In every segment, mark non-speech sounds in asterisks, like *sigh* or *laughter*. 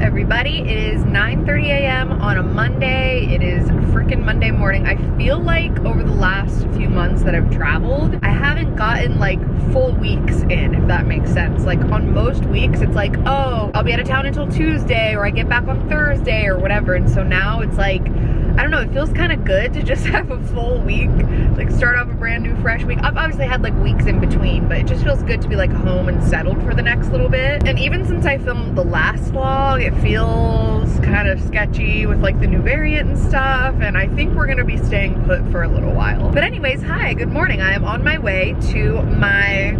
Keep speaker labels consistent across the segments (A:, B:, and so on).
A: everybody. It is 9.30 a.m. on a Monday. It is freaking Monday morning. I feel like over the last few months that I've traveled, I haven't gotten like full weeks in, if that makes sense. Like on most weeks, it's like, oh, I'll be out of town until Tuesday or I get back on Thursday or whatever. And so now it's like, I don't know, it feels kind of good to just *laughs* have a full week, like start off a brand new fresh week. I've obviously had like weeks in between, but it just feels good to be like home and settled for the next little bit. And even since I filmed the last vlog, it feels kind of sketchy with like the new variant and stuff. And I think we're gonna be staying put for a little while. But anyways, hi, good morning. I am on my way to my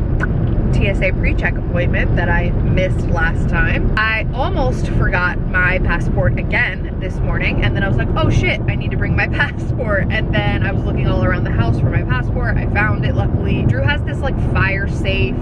A: TSA pre-check appointment that I missed last time. I almost forgot my passport again this morning and then I was like, oh shit, I need to bring my *laughs* passport. And then I was looking all around the house for my passport. I found it luckily. Drew has this like fire safe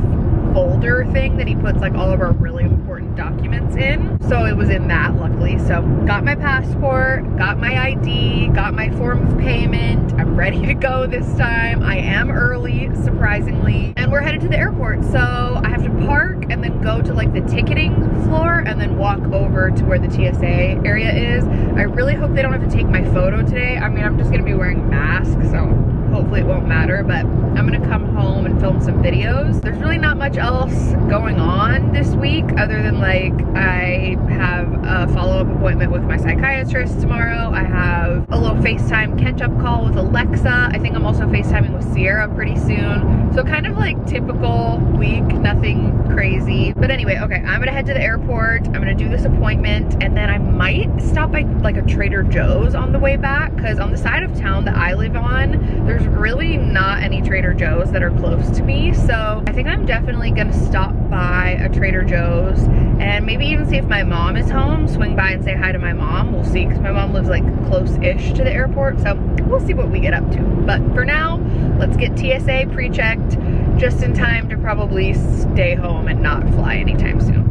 A: folder thing that he puts like all of our really important documents in. So it was in that luckily. So got my passport, got my ID, got my form of payment. I'm ready to go this time. I am early, surprisingly. And we're headed to the airport. So I have to park and then go to like the ticketing floor and then walk over to where the TSA area is. I really hope they don't have to take my photo today. I mean, I'm just gonna be wearing a mask, so hopefully it won't matter, but I'm gonna come home and film some videos. There's really not much else going on this week other than like I have a follow-up appointment with my psychiatrist tomorrow. I have a little FaceTime catch-up call with Alexa. I think I'm also FaceTiming with Sierra pretty soon. So kind of like typical week, nothing crazy. But anyway, okay, I'm gonna head to the airport. I'm gonna do this appointment and then I might stop by like a Trader Joe's on the way back because on the side of town that I live on, there's really not any Trader Joe's that are close to me. So I think I'm definitely gonna stop by a Trader Joe's and maybe even see if my mom is home, swing by and say hi to my mom. We'll see because my mom lives like close-ish to the airport. So we'll see what we get up to. But for now, let's get TSA pre-checked just in time to probably stay home and not fly anytime soon.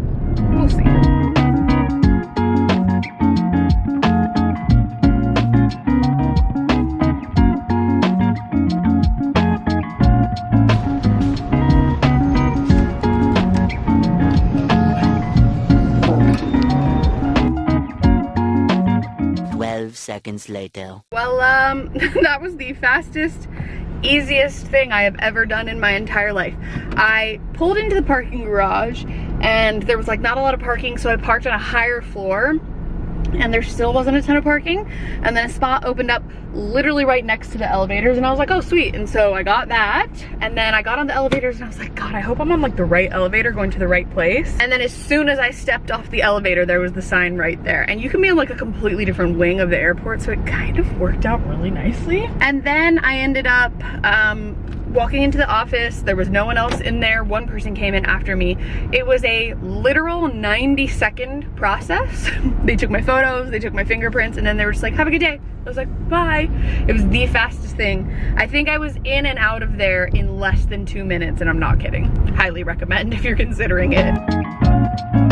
A: We'll see.
B: 12 seconds later.
A: Well, um, *laughs* that was the fastest, easiest thing I have ever done in my entire life. I pulled into the parking garage and there was like not a lot of parking, so I parked on a higher floor and there still wasn't a ton of parking. And then a spot opened up literally right next to the elevators and I was like oh sweet. And so I got that and then I got on the elevators and I was like god I hope I'm on like the right elevator going to the right place. And then as soon as I stepped off the elevator there was the sign right there. And you can be in like a completely different wing of the airport so it kind of worked out really nicely. And then I ended up um, walking into the office there was no one else in there. One person came in after me. It was a literal 90 second process. *laughs* They took my photos they took my fingerprints and then they were just like have a good day. I was like bye. It was the fastest thing. I think i was in and out of there in less than two minutes and i'm not kidding. Highly recommend if you're considering it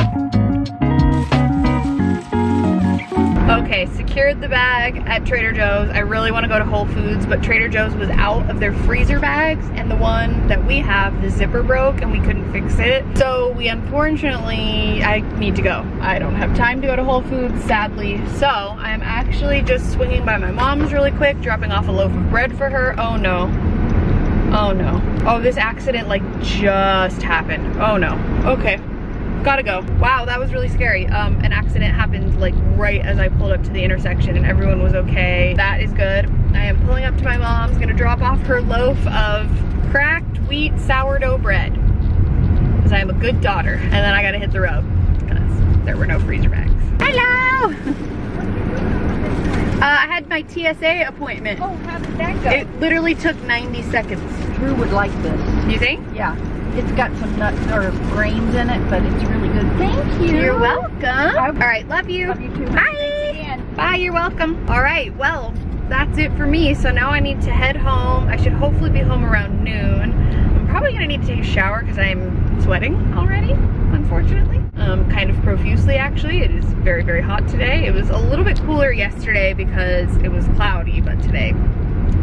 A: Okay, secured the bag at Trader Joe's. I really want to go to Whole Foods, but Trader Joe's was out of their freezer bags and the one that we have, the zipper broke and we couldn't fix it. So we unfortunately, I need to go. I don't have time to go to Whole Foods, sadly. So I'm actually just swinging by my mom's really quick, dropping off a loaf of bread for her. Oh no. Oh no. Oh, this accident like just happened. Oh no. Okay gotta go. Wow, that was really scary. Um, an accident happened like right as I pulled up to the intersection and everyone was okay. That is good. I am pulling up to my mom's, gonna drop off her loaf of cracked wheat sourdough bread. Because I am a good daughter. And then I gotta hit the road because there were no freezer bags. Hello! *laughs* Uh, I had my TSA appointment.
C: Oh, how did that go?
A: It literally took 90 seconds.
C: Drew would like this.
A: You think?
C: Yeah. It's got some nuts or grains in it, but it's really good. Thank you.
A: You're welcome. All right, love you.
C: Love you too.
A: Bye. Bye, you're welcome. All right, well, that's it for me. So now I need to head home. I should hopefully be home around noon. I'm probably gonna need to take a shower because I'm sweating already, unfortunately. Um, kind of profusely actually. It is very, very hot today. It was a little bit cooler yesterday because it was cloudy, but today,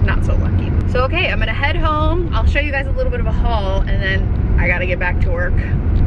A: not so lucky. So okay, I'm gonna head home. I'll show you guys a little bit of a haul and then I gotta get back to work.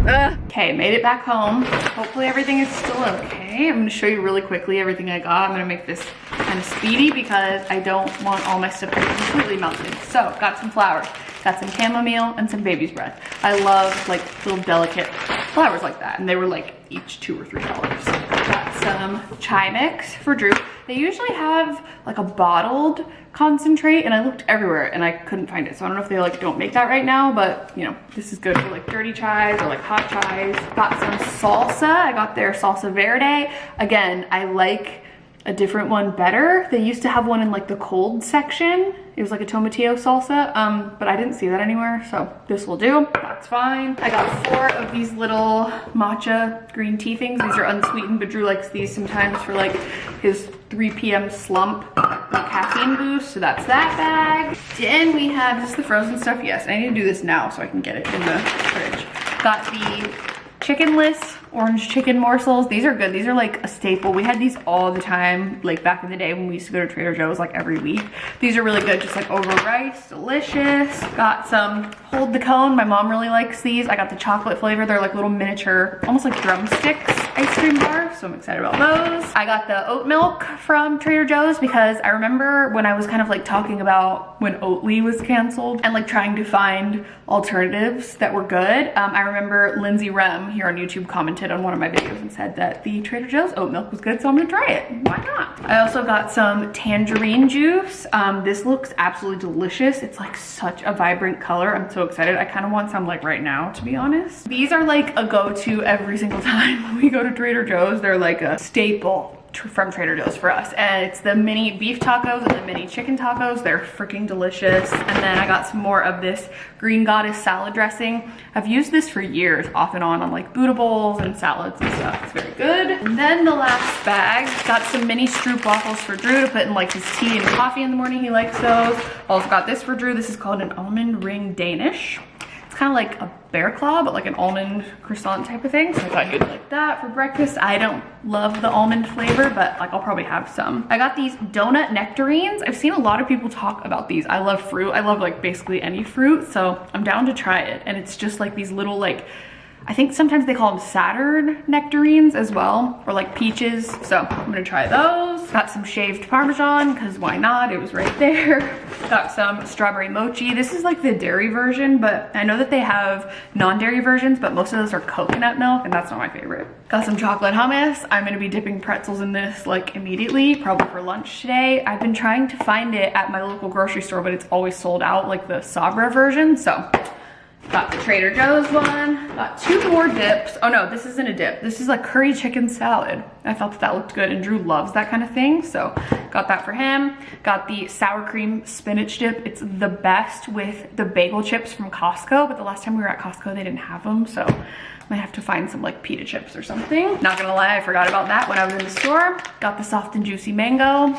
A: Ugh. Okay, made it back home. Hopefully everything is still okay. I'm gonna show you really quickly everything I got. I'm gonna make this kind of speedy because I don't want all my stuff to be completely melted. So, got some flowers, got some chamomile and some baby's breath. I love like little delicate flowers like that. And they were like each two or three dollars. Got some chai mix for Drew. They usually have like a bottled concentrate and I looked everywhere and I couldn't find it. So I don't know if they like don't make that right now, but you know, this is good for like dirty chais or like hot chais. Got some salsa. I got their salsa verde. Again, I like a different one better. They used to have one in like the cold section. It was like a tomatillo salsa, um, but I didn't see that anywhere, so this will do. That's fine. I got four of these little matcha green tea things. These are unsweetened, but Drew likes these sometimes for like his 3 p.m. slump caffeine boost, so that's that bag. Then we have, just the frozen stuff? Yes, I need to do this now so I can get it in the fridge. Got the chickenless orange chicken morsels. These are good. These are like a staple. We had these all the time, like back in the day when we used to go to Trader Joe's like every week. These are really good, just like over rice, delicious. Got some Hold the Cone. My mom really likes these. I got the chocolate flavor. They're like little miniature, almost like drumsticks ice cream bar, so I'm excited about those. I got the oat milk from Trader Joe's because I remember when I was kind of like talking about when Oatly was canceled and like trying to find alternatives that were good. Um, I remember Lindsay Rem here on YouTube commented on one of my videos and said that the Trader Joe's oat milk was good, so I'm gonna try it. Why not? I also got some tangerine juice. Um, this looks absolutely delicious. It's like such a vibrant color. I'm so excited. I kind of want some like right now, to be honest. These are like a go-to every single *laughs* time we go to Trader Joe's. They're like a staple from Trader Joe's for us. And it's the mini beef tacos and the mini chicken tacos. They're freaking delicious. And then I got some more of this Green Goddess salad dressing. I've used this for years off and on on like Buddha bowls and salads and stuff. It's very good. And then the last bag, got some mini Stroop waffles for Drew to put in like his tea and coffee in the morning. He likes those. Also got this for Drew. This is called an almond ring Danish It's kind of like a bear claw, but like an almond croissant type of thing. So I thought he'd that for breakfast. I don't love the almond flavor, but like I'll probably have some. I got these donut nectarines. I've seen a lot of people talk about these. I love fruit. I love like basically any fruit. So I'm down to try it. And it's just like these little like I think sometimes they call them Saturn nectarines as well, or like peaches. So I'm gonna try those. Got some shaved Parmesan, cause why not? It was right *laughs* there. Got some strawberry mochi. This is like the dairy version, but I know that they have non-dairy versions, but most of those are coconut milk, and that's not my favorite. Got some chocolate hummus. I'm gonna be dipping pretzels in this like immediately, probably for lunch today. I've been trying to find it at my local grocery store, but it's always sold out, like the Sabra version, so Got the Trader Joe's one. Got two more dips. Oh no, this isn't a dip. This is like curry chicken salad. I felt that that looked good and Drew loves that kind of thing. So got that for him. Got the sour cream spinach dip. It's the best with the bagel chips from Costco. But the last time we were at Costco, they didn't have them. So might have to find some like pita chips or something. Not gonna lie, I forgot about that when I was in the store. Got the soft and juicy mango.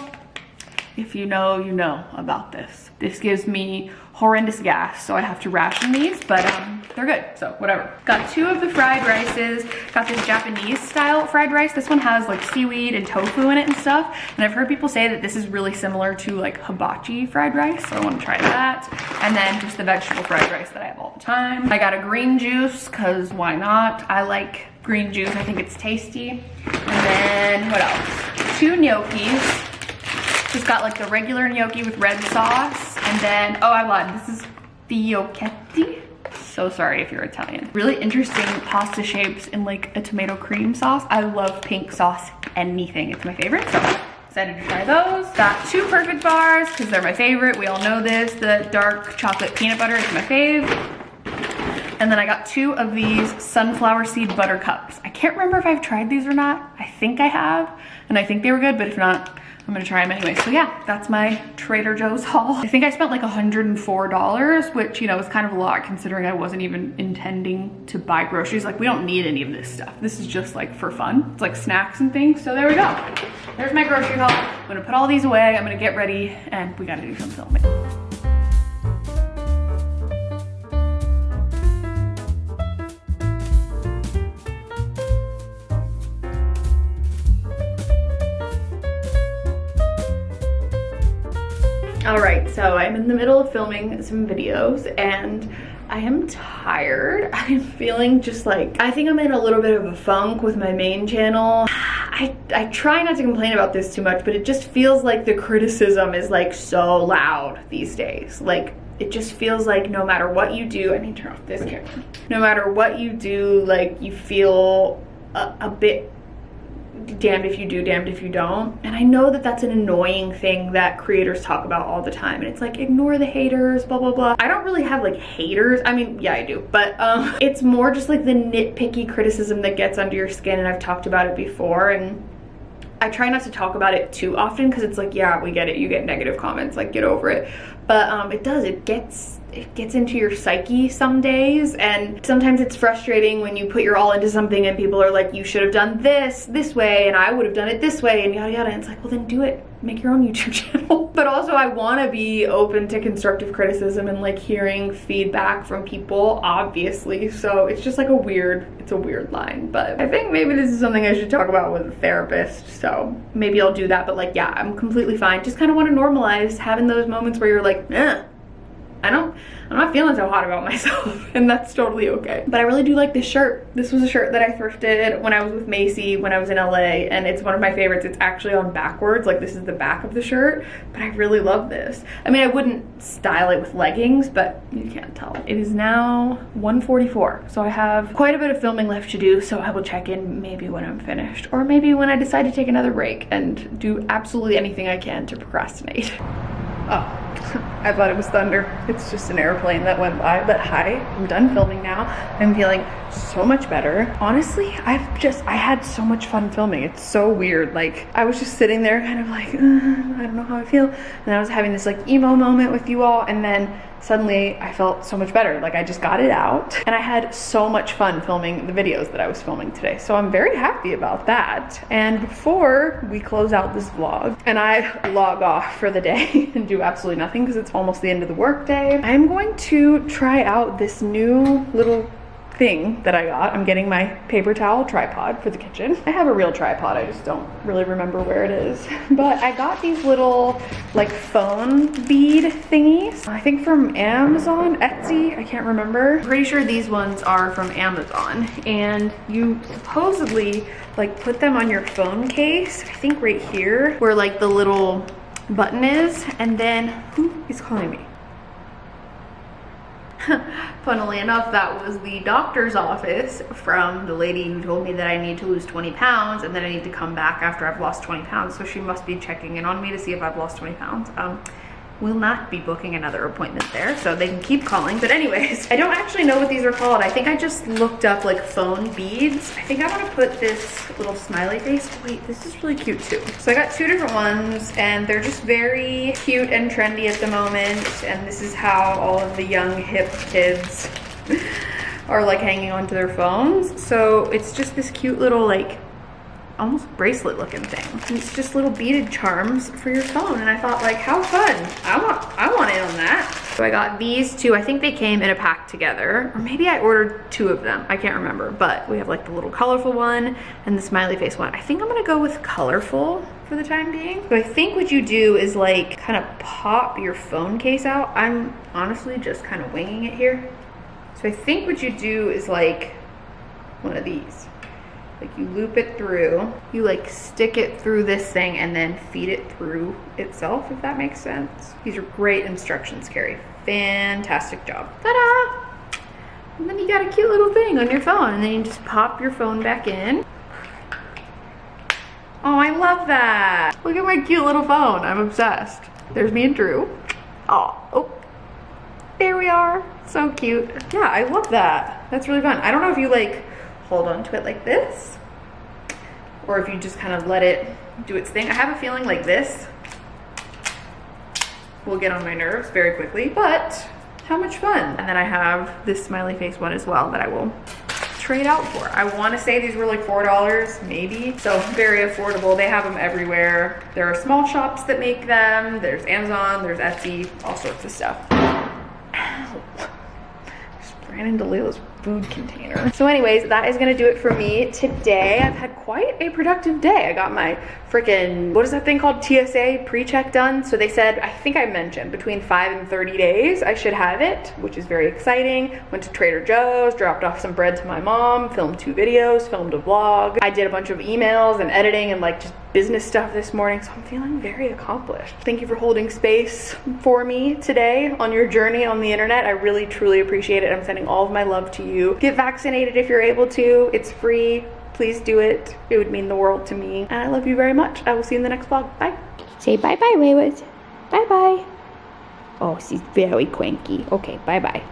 A: If you know, you know about this. This gives me horrendous gas, so I have to ration these, but um, they're good, so whatever. Got two of the fried rices. Got this Japanese style fried rice. This one has like seaweed and tofu in it and stuff. And I've heard people say that this is really similar to like hibachi fried rice, so I wanna try that. And then just the vegetable fried rice that I have all the time. I got a green juice, cause why not? I like green juice, I think it's tasty. And then what else? Two gnocchis. Just got like the regular gnocchi with red sauce. And then, oh, I lied. This is fiocchetti. So sorry if you're Italian. Really interesting pasta shapes in like a tomato cream sauce. I love pink sauce anything. It's my favorite. So excited to try those. Got two perfect bars because they're my favorite. We all know this. The dark chocolate peanut butter is my fave. And then I got two of these sunflower seed butter cups. I can't remember if I've tried these or not. I think I have, and I think they were good, but if not, I'm gonna try them anyway. So yeah, that's my Trader Joe's haul. I think I spent like $104, which, you know, is kind of a lot considering I wasn't even intending to buy groceries. Like we don't need any of this stuff. This is just like for fun. It's like snacks and things. So there we go. There's my grocery haul. I'm gonna put all these away. I'm gonna get ready and we gotta do some filming. I'm in the middle of filming some videos and I am tired. *laughs* I'm feeling just like, I think I'm in a little bit of a funk with my main channel. *sighs* I, I try not to complain about this too much, but it just feels like the criticism is like so loud these days. Like it just feels like no matter what you do, I need to turn off this camera. No matter what you do, like you feel a, a bit damned if you do, damned if you don't. And I know that that's an annoying thing that creators talk about all the time. And it's like, ignore the haters, blah, blah, blah. I don't really have like haters. I mean, yeah, I do. But um, *laughs* it's more just like the nitpicky criticism that gets under your skin. And I've talked about it before. And I try not to talk about it too often because it's like, yeah, we get it. You get negative comments, like get over it. But um, it does, it gets it gets into your psyche some days and sometimes it's frustrating when you put your all into something and people are like you should have done this this way and I would have done it this way and yada yada. And it's like well then do it. Make your own YouTube *laughs* channel. But also I want to be open to constructive criticism and like hearing feedback from people obviously. So it's just like a weird it's a weird line. But I think maybe this is something I should talk about with a therapist. So maybe I'll do that. But like yeah I'm completely fine. Just kind of want to normalize having those moments where you're like eh I don't, I'm not feeling so hot about *laughs* myself and that's totally okay. But I really do like this shirt. This was a shirt that I thrifted when I was with Macy when I was in LA and it's one of my favorites. It's actually on backwards, like this is the back of the shirt, but I really love this. I mean, I wouldn't style it with leggings, but you can't tell. It is now 1:44, so I have quite a bit of filming left to do, so I will check in maybe when I'm finished or maybe when I decide to take another break and do absolutely anything I can to procrastinate. *laughs* Oh, *laughs* I thought it was thunder. It's just an airplane that went by, but hi, I'm done filming now. I'm feeling so much better. Honestly, I've just, I had so much fun filming. It's so weird. Like, I was just sitting there kind of like, I don't know how I feel. And I was having this like emo moment with you all. And then suddenly I felt so much better. Like I just got it out and I had so much fun filming the videos that I was filming today. So I'm very happy about that. And before we close out this vlog and I log off for the day *laughs* and do absolutely nothing because it's almost the end of the workday, I'm going to try out this new little thing that I got. I'm getting my paper towel tripod for the kitchen. I have a real tripod, I just don't really remember where it is. *laughs* But I got these little like phone bead thingies. I think from Amazon, Etsy, I can't remember. I'm pretty sure these ones are from Amazon. And you supposedly like put them on your phone case, I think right here, where like the little button is. And then, who is calling me? *laughs* Funnily enough, that was the doctor's office from the lady who told me that I need to lose 20 pounds and then I need to come back after I've lost 20 pounds. So she must be checking in on me to see if I've lost 20 pounds. Um, will not be booking another appointment there, so they can keep calling. But anyways, *laughs* I don't actually know what these are called. I think I just looked up like phone beads. I think I wanna put this little smiley face. Wait, this is really cute too. So I got two different ones and they're just very cute and trendy at the moment. And this is how all of the young hip kids *laughs* are like hanging onto their phones. So it's just this cute little like almost bracelet looking thing. And it's just little beaded charms for your phone. And I thought like, how fun. I want, I want in on that. So I got these two. I think they came in a pack together. Or maybe I ordered two of them. I can't remember. But we have like the little colorful one and the smiley face one. I think I'm gonna go with colorful for the time being. So I think what you do is like kind of pop your phone case out. I'm honestly just kind of winging it here. So I think what you do is like one of these. Like you loop it through, you like stick it through this thing and then feed it through itself, if that makes sense. These are great instructions, Carrie. Fantastic job. Ta-da! And then you got a cute little thing on your phone and then you just pop your phone back in. Oh, I love that. Look at my cute little phone. I'm obsessed. There's me and Drew. Oh, oh, there we are. So cute. Yeah, I love that. That's really fun. I don't know if you like hold on to it like this or if you just kind of let it do its thing. I have a feeling like this will get on my nerves very quickly, but how much fun. And then I have this smiley face one as well that I will trade out for. I want to say these were like $4, maybe. So very affordable. They have them everywhere. There are small shops that make them. There's Amazon, there's Etsy, all sorts of stuff. Ow. Ran into Layla's food container. So anyways, that is gonna do it for me today. I've had quite a productive day. I got my freaking, what is that thing called? TSA pre-check done. So they said, I think I mentioned between five and 30 days, I should have it, which is very exciting. Went to Trader Joe's, dropped off some bread to my mom, filmed two videos, filmed a vlog. I did a bunch of emails and editing and like just business stuff this morning, so I'm feeling very accomplished. Thank you for holding space for me today on your journey on the internet. I really, truly appreciate it. I'm sending all of my love to you. Get vaccinated if you're able to. It's free. Please do it. It would mean the world to me. And I love you very much. I will see you in the next vlog. Bye.
D: Say bye bye, Wayward. Bye bye. Oh, she's very cranky. Okay, bye bye.